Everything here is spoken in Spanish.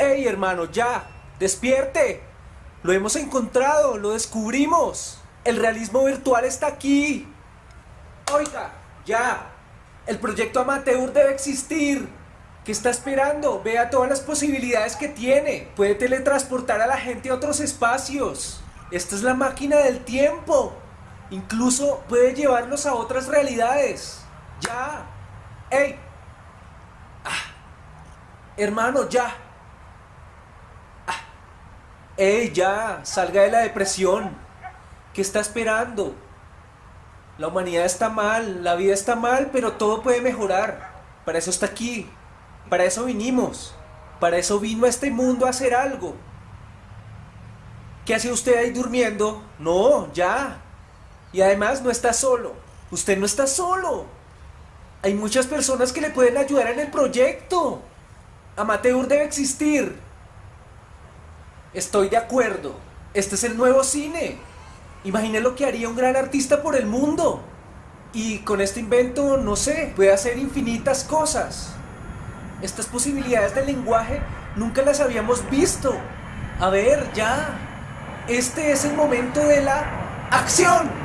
¡Ey, hermano, ya! ¡Despierte! Lo hemos encontrado, lo descubrimos. El realismo virtual está aquí. Oiga, ya. El proyecto amateur debe existir. ¿Qué está esperando? Vea todas las posibilidades que tiene. Puede teletransportar a la gente a otros espacios. Esta es la máquina del tiempo. Incluso puede llevarlos a otras realidades. Ya. ¡Ey! Ah. Hermano, ya. ¡Ey, ya! Salga de la depresión. ¿Qué está esperando? La humanidad está mal, la vida está mal, pero todo puede mejorar. Para eso está aquí. Para eso vinimos. Para eso vino a este mundo a hacer algo. ¿Qué hace usted ahí durmiendo? No, ya. Y además no está solo. Usted no está solo. Hay muchas personas que le pueden ayudar en el proyecto. Amateur debe existir. Estoy de acuerdo. Este es el nuevo cine. Imagine lo que haría un gran artista por el mundo. Y con este invento, no sé, puede hacer infinitas cosas. Estas posibilidades del lenguaje nunca las habíamos visto. A ver, ya. Este es el momento de la acción.